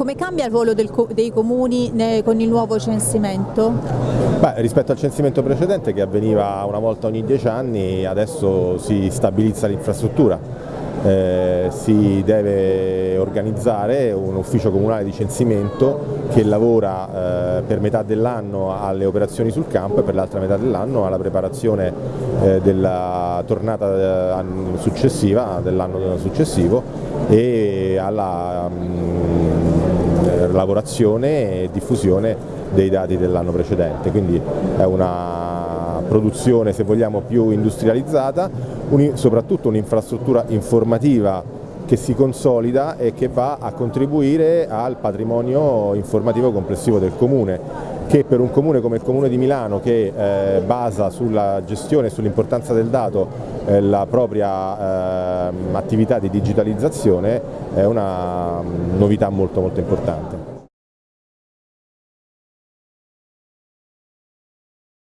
Come cambia il ruolo del, dei comuni con il nuovo censimento? Beh, rispetto al censimento precedente che avveniva una volta ogni dieci anni, adesso si stabilizza l'infrastruttura. Eh, si deve organizzare un ufficio comunale di censimento che lavora eh, per metà dell'anno alle operazioni sul campo e per l'altra metà dell'anno alla preparazione eh, della tornata eh, successiva, dell'anno successivo e alla mh, lavorazione e diffusione dei dati dell'anno precedente, quindi è una produzione se vogliamo più industrializzata un, soprattutto un'infrastruttura informativa che si consolida e che va a contribuire al patrimonio informativo complessivo del Comune che per un comune come il Comune di Milano che eh, basa sulla gestione e sull'importanza del dato eh, la propria eh, attività di digitalizzazione è una mm, novità molto molto importante.